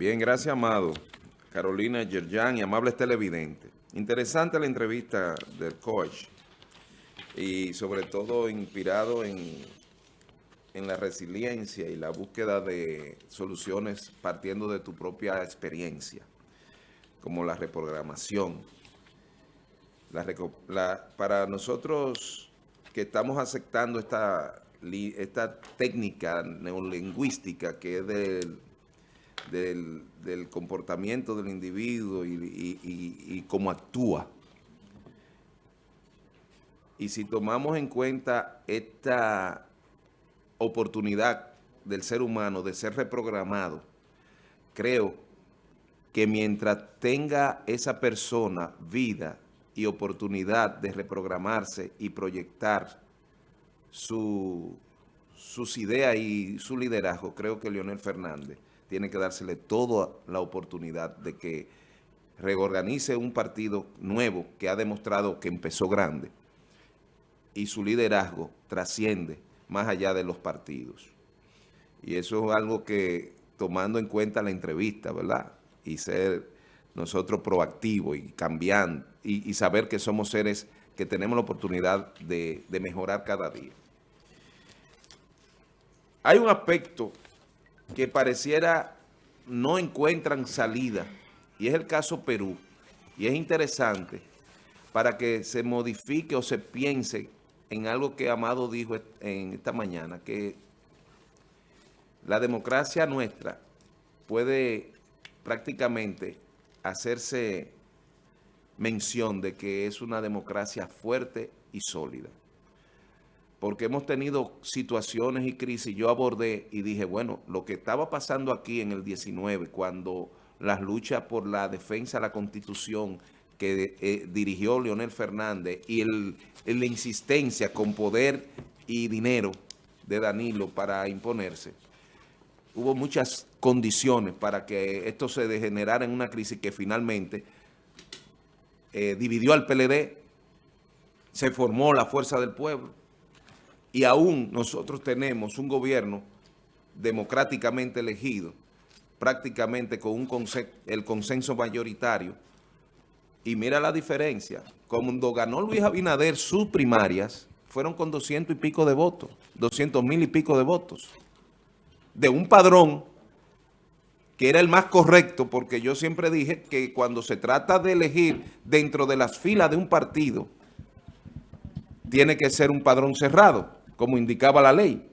Bien, gracias, Amado. Carolina Yerjan y amables televidentes. Interesante la entrevista del coach y sobre todo inspirado en, en la resiliencia y la búsqueda de soluciones partiendo de tu propia experiencia, como la reprogramación. para nosotros que estamos aceptando esta, esta técnica neolingüística que es del del, comportamiento del individuo y, cómo actúa. Y si tomamos en cuenta esta oportunidad del ser humano de ser reprogramado, creo que mientras tenga esa persona vida y oportunidad de reprogramarse y proyectar su, sus ideas y su liderazgo, creo que Leonel Fernández tiene que dársele toda la oportunidad de que reorganice un partido nuevo que ha demostrado que empezó grande y su liderazgo trasciende más allá de los partidos. Y eso es algo que, tomando en cuenta la entrevista, ¿verdad? Y ser nosotros proactivos y cambiando y, saber que somos seres que tenemos la oportunidad de, de mejorar cada día. Hay un aspecto que pareciera no encuentran salida, y es el caso Perú, y es interesante para que se modifique o se piense en algo que Amado dijo en esta mañana, que la democracia nuestra puede prácticamente hacerse mención de que es una democracia fuerte y sólida porque hemos tenido situaciones y crisis. Yo abordé y dije, bueno, lo que estaba pasando aquí en el 19, cuando las luchas por la defensa de la Constitución que eh, dirigió Leonel Fernández y la insistencia con poder y dinero de Danilo para imponerse, hubo muchas condiciones para que esto se degenerara en una crisis que finalmente eh, dividió al PLD, se formó la Fuerza del Pueblo, y aún nosotros tenemos un gobierno democráticamente elegido, prácticamente con un el consenso mayoritario, y mira la diferencia, cuando ganó Luis Abinader sus primarias, fueron con 200 y pico de votos, 200 mil y pico de votos, de un padrón que era el más correcto, porque yo siempre dije que cuando se trata de elegir dentro de las filas de un partido, tiene que ser un padrón cerrado como indicaba la ley.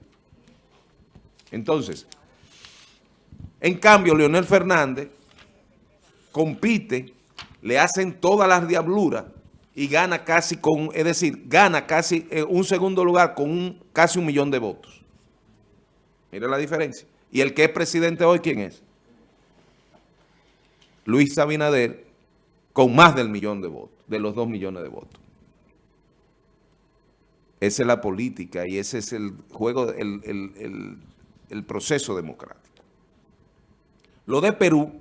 Entonces, en cambio, Leonel Fernández compite, le hacen todas las diabluras y gana casi con, es decir, gana casi eh, un segundo lugar con casi un millón de votos. Mira la diferencia. ¿Y el que es presidente hoy quién es? Luis Sabinader con más del millón de votos, de los dos millones de votos. Esa es la política y ese es el juego, el, proceso democrático. Lo de Perú,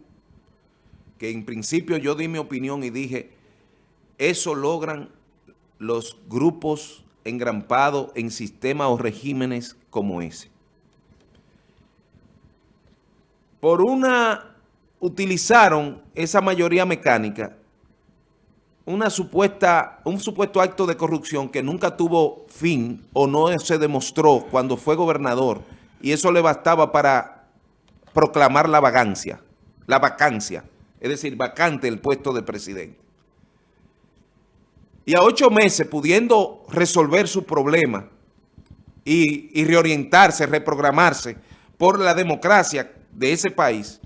que en principio yo di mi opinión y dije, eso logran los grupos engrampados en sistemas o regímenes como ese. Por una, utilizaron esa mayoría mecánica una supuesta, un supuesto acto de corrupción que nunca tuvo fin o no se demostró cuando fue gobernador y eso le bastaba para proclamar la vagancia, la vacancia, es decir, vacante el puesto de presidente. Y a ocho meses pudiendo resolver su problema y, y reorientarse, reprogramarse por la democracia de ese país,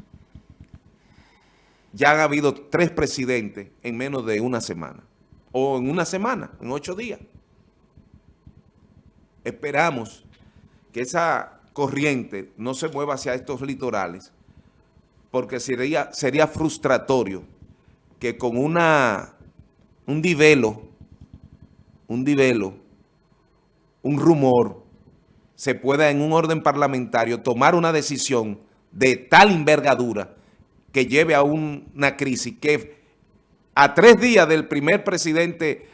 ya han habido tres presidentes en menos de una semana. O en una semana, en ocho días. Esperamos que esa corriente no se mueva hacia estos litorales, porque sería, sería frustratorio que con una, un divelo, un divelo, un rumor, se pueda en un orden parlamentario tomar una decisión de tal envergadura que lleve a una crisis que a tres días del primer presidente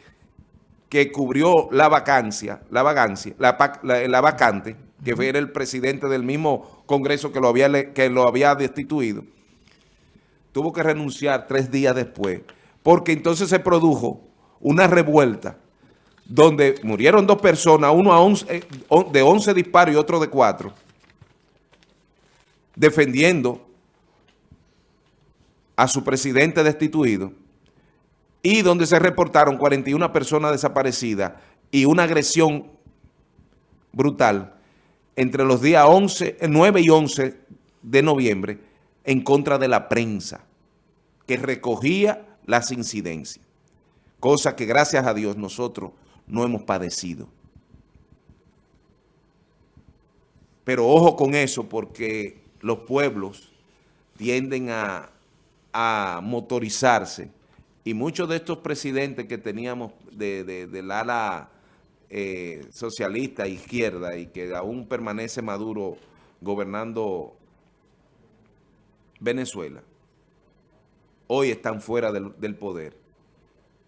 que cubrió la vacancia, la vacancia, la, vacante, que era el presidente del mismo Congreso que lo había, que lo había destituido, tuvo que renunciar tres días después, porque entonces se produjo una revuelta donde murieron dos personas, uno a eh, de 11 disparos y otro de 4, defendiendo a su presidente destituido, y donde se reportaron 41 personas desaparecidas y una agresión brutal entre los días 11, 9 y 11 de noviembre en contra de la prensa que recogía las incidencias, cosa que gracias a Dios nosotros no hemos padecido. Pero ojo con eso porque los pueblos tienden a, motorizarse y muchos de estos presidentes que teníamos de, del ala eh, socialista izquierda y que aún permanece Maduro gobernando Venezuela, hoy están fuera del, del poder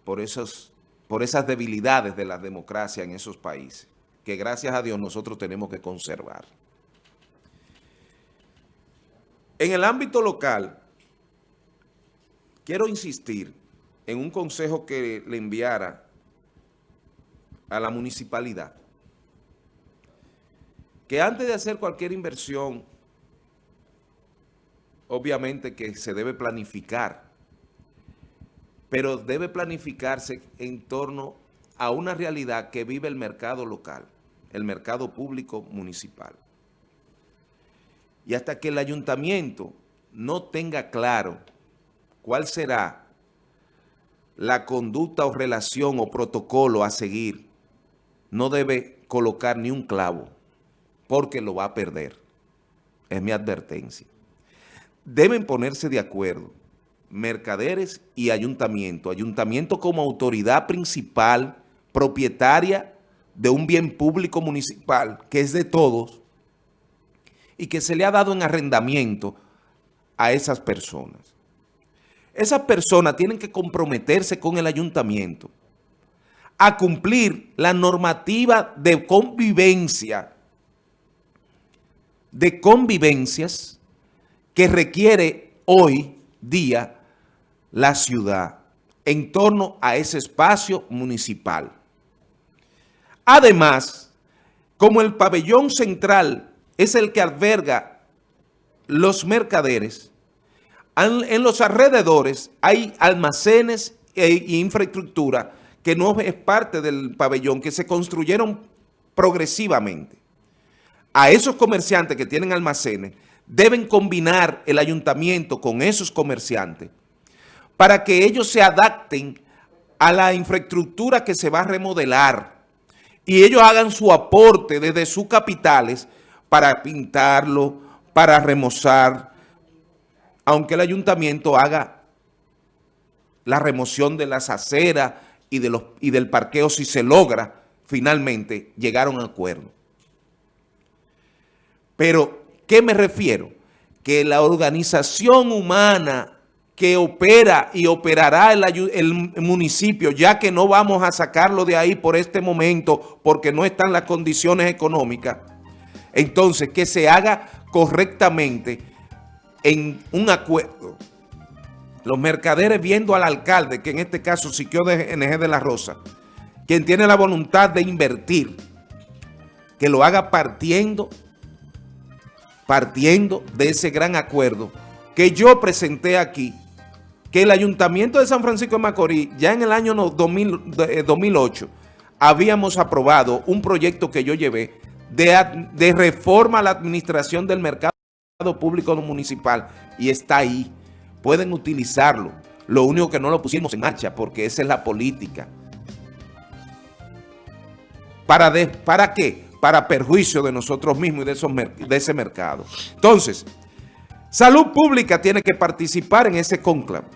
por esos por esas debilidades de la democracia en esos países, que gracias a Dios nosotros tenemos que conservar. En el ámbito local, quiero insistir en un consejo que le enviara a la municipalidad, que antes de hacer cualquier inversión, obviamente que se debe planificar pero debe planificarse en torno a una realidad que vive el mercado local, el mercado público municipal. Y hasta que el ayuntamiento no tenga claro cuál será la conducta o relación o protocolo a seguir, no debe colocar ni un clavo, porque lo va a perder. Es mi advertencia. Deben ponerse de acuerdo mercaderes y ayuntamiento. Ayuntamiento como autoridad principal, propietaria de un bien público municipal que es de todos y que se le ha dado en arrendamiento a esas personas. Esas personas tienen que comprometerse con el ayuntamiento a cumplir la normativa de convivencia, de convivencias que requiere hoy día la ciudad en torno a ese espacio municipal. Además, como el pabellón central es el que alberga los mercaderes, en los alrededores hay almacenes e infraestructura que no es parte del pabellón, que se construyeron progresivamente. A esos comerciantes que tienen almacenes, deben combinar el ayuntamiento con esos comerciantes para que ellos se adapten a la infraestructura que se va a remodelar y ellos hagan su aporte desde sus capitales para pintarlo, para remozar, aunque el ayuntamiento haga la remoción de las aceras y, del parqueo si se logra finalmente llegar a un acuerdo. Pero, ¿qué me refiero? Que la organización humana que opera y operará el, municipio, ya que no vamos a sacarlo de ahí por este momento porque no están las condiciones económicas, entonces que se haga correctamente en un acuerdo. Los mercaderes viendo al alcalde, que en este caso Siquio de NG de la Rosa, quien tiene la voluntad de invertir, que lo haga partiendo, partiendo de ese gran acuerdo que yo presenté aquí que el Ayuntamiento de San Francisco de Macorís, ya en el año 2008, eh, habíamos aprobado un proyecto que yo llevé de, de reforma a la administración del mercado público municipal y está ahí. Pueden utilizarlo. Lo único que no lo pusimos en marcha porque esa es la política. ¿Para, ¿Para qué? Para perjuicio de nosotros mismos y de, esos, de ese mercado. Entonces, Salud Pública tiene que participar en ese conclave.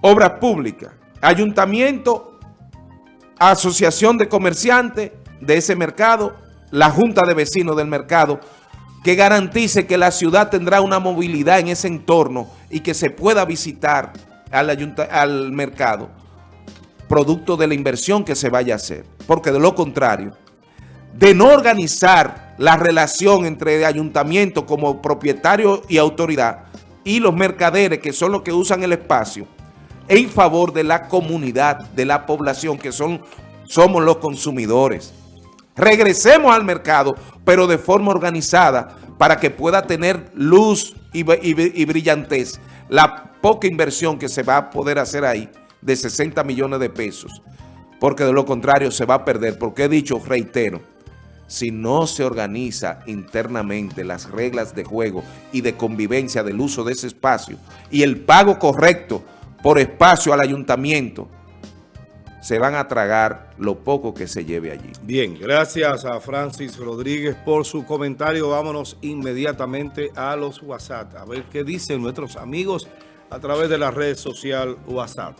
Obras Públicas, Ayuntamiento, Asociación de Comerciantes de ese mercado, la Junta de Vecinos del mercado, que garantice que la ciudad tendrá una movilidad en ese entorno y que se pueda visitar al, mercado, producto de la inversión que se vaya a hacer. Porque de lo contrario, de no organizar la relación entre ayuntamiento como propietario y autoridad, y los mercaderes, que son los que usan el espacio, en favor de la comunidad, de la población, que son, somos los consumidores. Regresemos al mercado, pero de forma organizada, para que pueda tener luz y, brillantez. La poca inversión que se va a poder hacer ahí de 60 millones de pesos, porque de lo contrario se va a perder, porque he dicho, reitero, si no se organiza internamente las reglas de juego y de convivencia del uso de ese espacio y el pago correcto por espacio al ayuntamiento, se van a tragar lo poco que se lleve allí. Bien, gracias a Francis Rodríguez por su comentario. Vámonos inmediatamente a los WhatsApp, a ver qué dicen nuestros amigos a través de la red social WhatsApp.